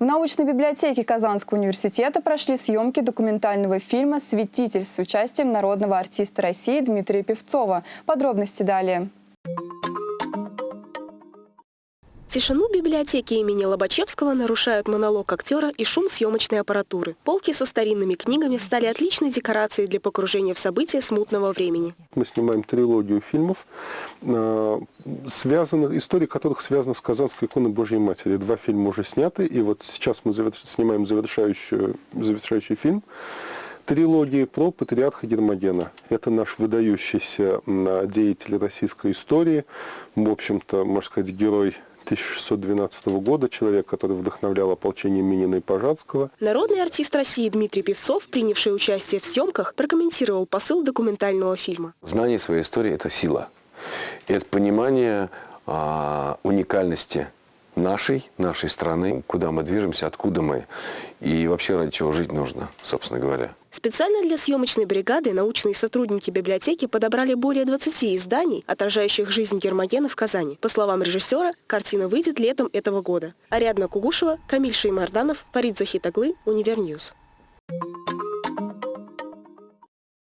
В научной библиотеке Казанского университета прошли съемки документального фильма «Светитель» с участием народного артиста России Дмитрия Певцова. Подробности далее. Тишину библиотеки имени Лобачевского нарушают монолог актера и шум съемочной аппаратуры. Полки со старинными книгами стали отличной декорацией для погружения в события смутного времени. Мы снимаем трилогию фильмов, э, связанных, истории которых связаны с Казанской иконой Божьей Матери. Два фильма уже сняты, и вот сейчас мы снимаем завершающий, завершающий фильм трилогии про патриарха Гермогена. Это наш выдающийся деятель российской истории, в общем-то, можно сказать, герой 1612 года, человек, который вдохновлял ополчение Минина и Пожарского. Народный артист России Дмитрий Певцов, принявший участие в съемках, прокомментировал посыл документального фильма. Знание своей истории – это сила. И это понимание а, уникальности нашей, нашей страны, куда мы движемся, откуда мы и вообще ради чего жить нужно, собственно говоря. Специально для съемочной бригады научные сотрудники библиотеки подобрали более 20 изданий, отражающих жизнь Гермогена в Казани. По словам режиссера, картина выйдет летом этого года. Ариадна Кугушева, Камиль Шеймарданов, Фарид Захитаглы, Univer News.